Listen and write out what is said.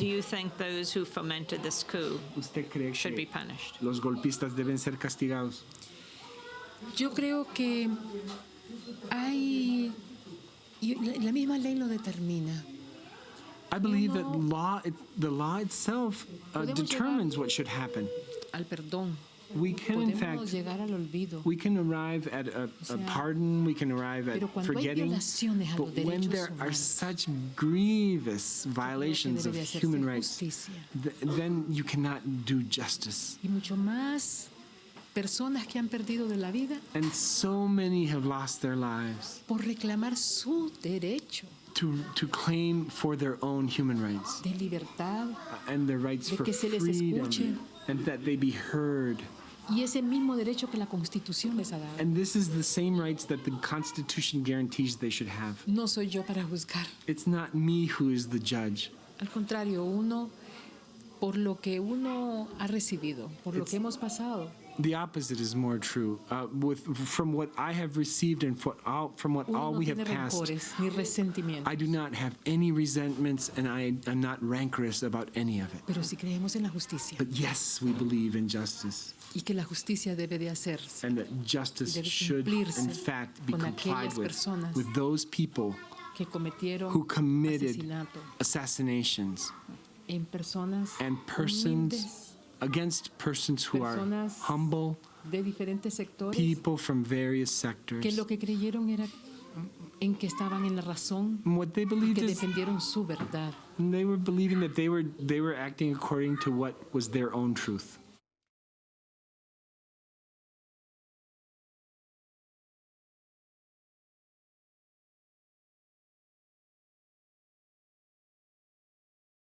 Do you think those who fomented this coup ¿Usted cree should be punished? los golpistas deben ser castigados? Yo creo que hay... la la misma ley lo determina. I believe that law, it, the law itself uh, determines what should happen. Al perdón. We can, in Podemos fact, llegar al olvido. we can arrive at a, a pardon, we can arrive at pero cuando hay forgetting, but when there are such grievous violations of debe de hacerse human rights, th- then you cannot do justice. Y mucho más personas que han perdido de la vida And so many have lost their lives por reclamar su derecho to, to claim for their own human rights de libertad and their rights De for que se les freedom and that they be heard. y ese mismo derecho que la Constitución les ha dado. And this is the same rights that the Constitution guarantees they should have. No soy yo para juzgar. It's not me who is the judge. Al contrario, uno, por lo que uno ha recibido, por lo que hemos pasado, The opposite is more true. Uh, with from what I have received and for all, from what uno all no we have passed. I do not have any resentments, and I am not rancorous about any of it. Pero si creemos en la justicia But yes, we believe in justice, y que la justicia debe de hacerse and that justice Debe should, in fact, be con complied aquellas with personas with those people que cometieron who committed asesinato assassinations en personas and persons against persons who are humble, de diferentes sectores people from various que sectors. lo que creyeron era en que estaban en la razón what they believed que is defendieron su verdad. they were believing that they were they were acting according to what was their own truth.